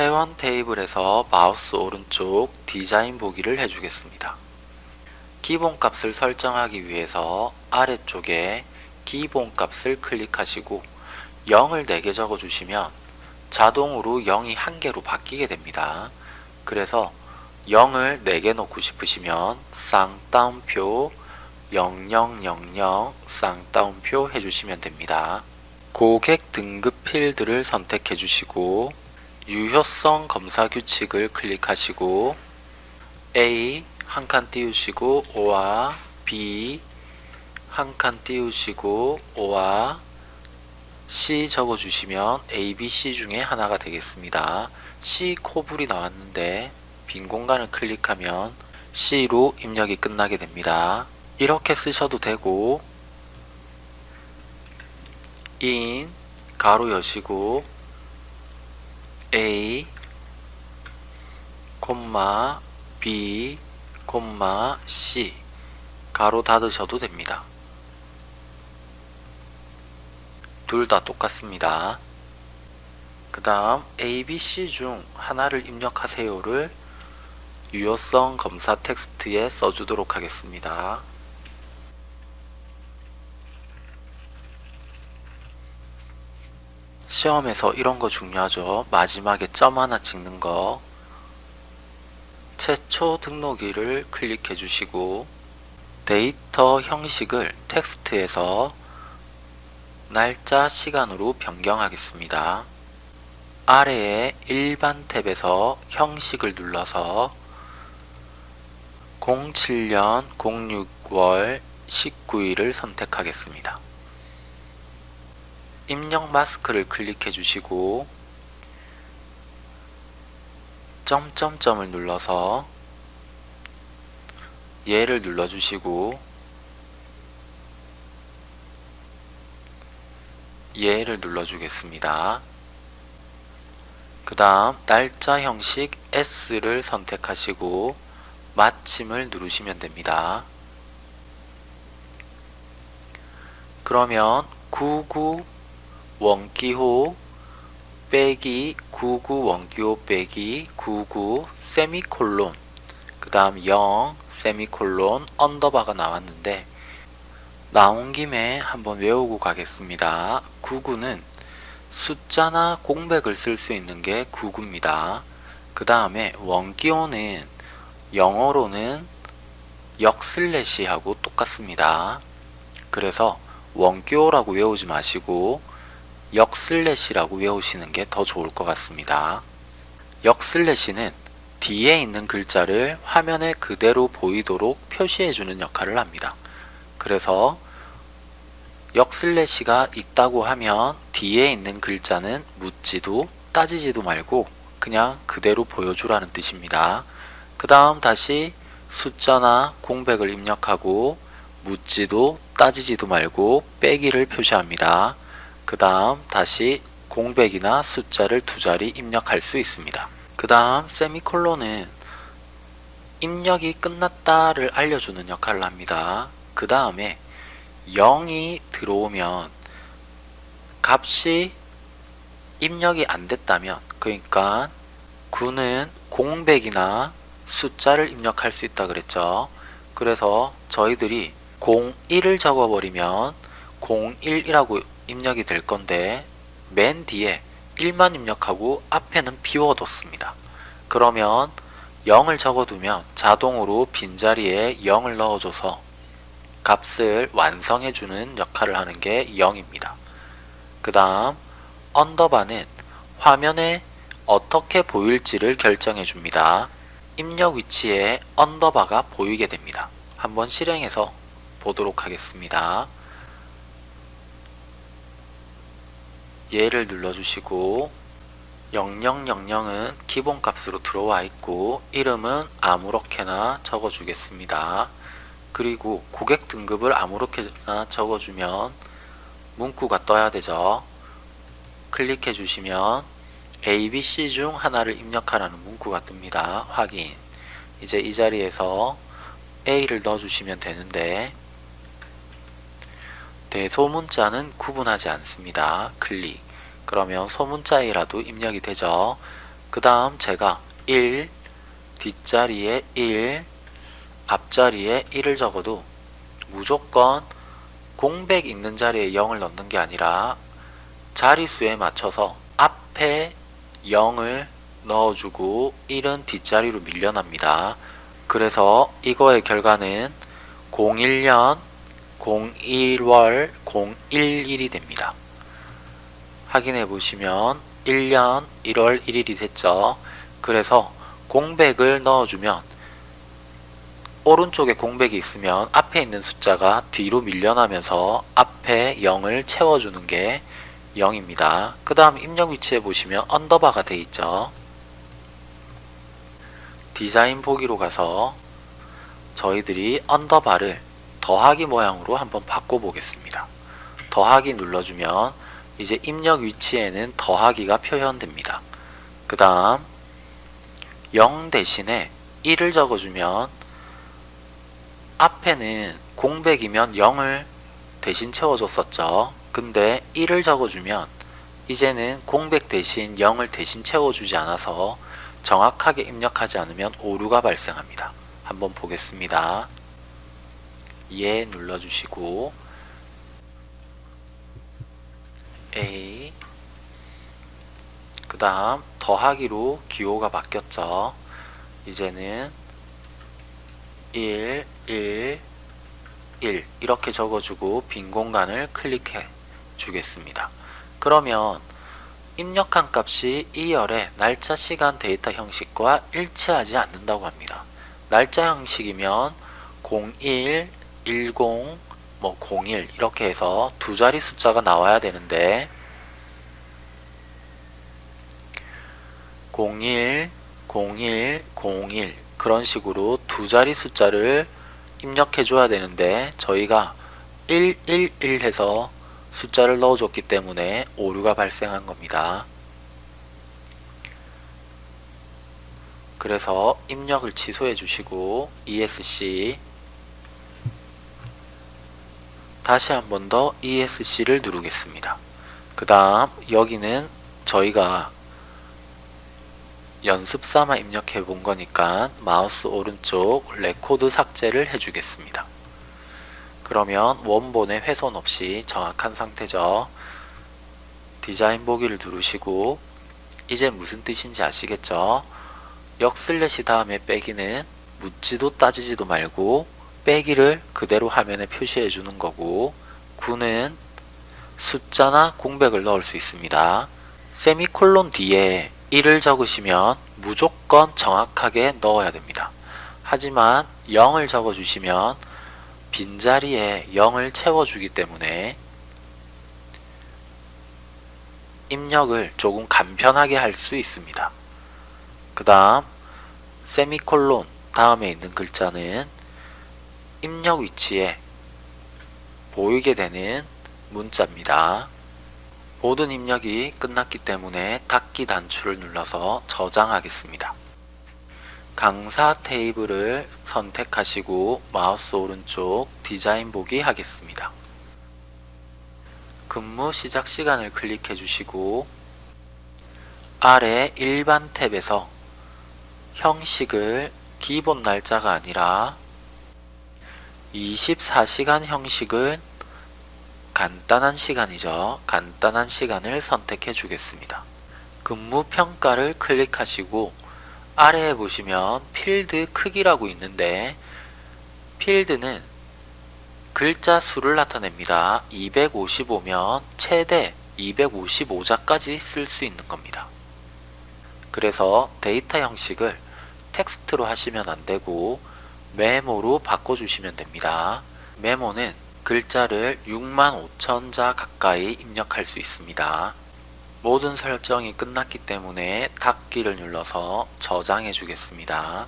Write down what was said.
회원 테이블에서 마우스 오른쪽 디자인 보기를 해주겠습니다. 기본값을 설정하기 위해서 아래쪽에 기본값을 클릭하시고 0을 4개 적어주시면 자동으로 0이 1개로 바뀌게 됩니다. 그래서 0을 4개 놓고 싶으시면 쌍따옴표 0000 쌍따옴표 해주시면 됩니다. 고객 등급 필드를 선택해 주시고 유효성 검사 규칙을 클릭하시고 A 한 칸 띄우시고 O와 B 한 칸 띄우시고 O와 C 적어주시면 A, B, C 중에 하나가 되겠습니다. C 코불이 나왔는데 빈 공간을 클릭하면 C로 입력이 끝나게 됩니다. 이렇게 쓰셔도 되고 in 가로 여시고 A 콤마 B 콤마 C 가로 닫으셔도 됩니다. 둘 다 똑같습니다. 그 다음 A, B, C 중 하나를 입력하세요를 유효성 검사 텍스트에 써주도록 하겠습니다. 시험에서 이런 거 중요하죠. 마지막에 점 하나 찍는 거. 최초 등록일을 클릭해 주시고 데이터 형식을 텍스트에서 날짜 시간으로 변경하겠습니다. 아래에 일반 탭에서 형식을 눌러서 07년 06월 19일을 선택하겠습니다. 입력 마스크를 클릭해 주시고 점점점을 눌러서 얘를 눌러 주시고 얘를 눌러 주겠습니다. 그 다음 날짜 형식 S를 선택하시고 마침을 누르시면 됩니다. 그러면 99 원기호 빼기 99 원기호 빼기 99 세미콜론 그 다음 0 세미콜론 언더바가 나왔는데 나온 김에 한번 외우고 가겠습니다. 99는 숫자나 공백을 쓸 수 있는 게 99입니다. 그 다음에 원기호는 영어로는 역 슬래시하고 똑같습니다. 그래서 원기호라고 외우지 마시고 역 슬래시라고 외우시는 게 더 좋을 것 같습니다. 역 슬래시는 뒤에 있는 글자를 화면에 그대로 보이도록 표시해주는 역할을 합니다. 그래서 역 슬래시가 있다고 하면 뒤에 있는 글자는 묻지도 따지지도 말고 그냥 그대로 보여주라는 뜻입니다. 그 다음 다시 숫자나 공백을 입력하고 묻지도 따지지도 말고 빼기를 표시합니다. 그 다음 다시 공백이나 숫자를 두 자리 입력할 수 있습니다. 그 다음 세미콜론은 입력이 끝났다를 알려주는 역할을 합니다. 그 다음에 0이 들어오면 값이 입력이 안 됐다면 그러니까 9는 공백이나 숫자를 입력할 수 있다 그랬죠. 그래서 저희들이 01을 적어버리면 01이라고 입력이 될 건데 맨 뒤에 1만 입력하고 앞에는 비워뒀습니다. 그러면 0을 적어두면 자동으로 빈자리에 0을 넣어줘서 값을 완성해주는 역할을 하는 게 0입니다. 그 다음 언더바는 화면에 어떻게 보일지를 결정해 줍니다. 입력 위치에 언더바가 보이게 됩니다. 한번 실행해서 보도록 하겠습니다. 얘를 눌러주시고 0000은 기본값으로 들어와 있고 이름은 아무렇게나 적어주겠습니다. 그리고 고객 등급을 아무렇게나 적어주면 문구가 떠야 되죠. 클릭해 주시면 A, B, C 중 하나를 입력하라는 문구가 뜹니다. 확인. 이제 이 자리에서 A를 넣어주시면 되는데 대소문자는 구분하지 않습니다. 클릭. 그러면 소문자이라도 입력이 되죠. 그 다음 제가 1 뒷자리에 1 앞자리에 1을 적어도 무조건 공백 있는 자리에 0을 넣는 게 아니라 자리수에 맞춰서 앞에 0을 넣어주고 1은 뒷자리로 밀려납니다. 그래서 이거의 결과는 01년 01월 011이 됩니다. 확인해 보시면 1년 1월 1일이 됐죠. 그래서 공백을 넣어주면 오른쪽에 공백이 있으면 앞에 있는 숫자가 뒤로 밀려나면서 앞에 0을 채워주는 게 0입니다. 그 다음 입력 위치에 보시면 언더바가 돼 있죠. 디자인 보기로 가서 저희들이 언더바를 더하기 모양으로 한번 바꿔보겠습니다. 더하기 눌러주면 이제 입력 위치에는 더하기가 표현됩니다. 그 다음 0 대신에 1을 적어주면 앞에는 공백이면 0을 대신 채워줬었죠. 근데 1을 적어주면 이제는 공백 대신 0을 대신 채워주지 않아서 정확하게 입력하지 않으면 오류가 발생합니다. 한번 보겠습니다. 예 눌러주시고 A 그 다음 더하기로 기호가 바뀌었죠. 이제는 1, 1, 1 이렇게 적어주고 빈 공간을 클릭해 주겠습니다. 그러면 입력한 값이 2열의 날짜, 시간, 데이터 형식과 일치하지 않는다고 합니다. 날짜 형식이면 01, 10, 뭐 01 이렇게 해서 두 자리 숫자가 나와야 되는데 01, 01, 01 그런 식으로 두 자리 숫자를 입력해 줘야 되는데 저희가 111 해서 숫자를 넣어줬기 때문에 오류가 발생한 겁니다. 그래서 입력을 취소해 주시고 ESC 다시 한 번 더 ESC를 누르겠습니다. 그 다음 여기는 저희가 연습 삼아 입력해 본 거니까 마우스 오른쪽 레코드 삭제를 해주겠습니다. 그러면 원본에 훼손 없이 정확한 상태죠. 디자인 보기를 누르시고 이제 무슨 뜻인지 아시겠죠? 역 슬래시 다음에 빼기는 묻지도 따지지도 말고 빼기를 그대로 화면에 표시해 주는 거고 9는 숫자나 공백을 넣을 수 있습니다. 세미콜론 뒤에 1을 적으시면 무조건 정확하게 넣어야 됩니다. 하지만 0을 적어주시면 빈자리에 0을 채워주기 때문에 입력을 조금 간편하게 할 수 있습니다. 그 다음 세미콜론 다음에 있는 글자는 입력 위치에 보이게 되는 문자입니다. 모든 입력이 끝났기 때문에 닫기 단추를 눌러서 저장하겠습니다. 강사 테이블을 선택하시고 마우스 오른쪽 디자인 보기 하겠습니다. 근무 시작 시간을 클릭해 주시고 아래 일반 탭에서 형식을 기본 날짜가 아니라 24시간 형식을 간단한 시간이죠. 간단한 시간을 선택해 주겠습니다. 근무 평가를 클릭하시고 아래에 보시면 필드 크기라고 있는데 필드는 글자 수를 나타냅니다. 255면 최대 255자까지 쓸 수 있는 겁니다. 그래서 데이터 형식을 텍스트로 하시면 안되고 메모로 바꿔주시면 됩니다. 메모는 글자를 6만 5천자 가까이 입력할 수 있습니다. 모든 설정이 끝났기 때문에 닫기를 눌러서 저장해 주겠습니다.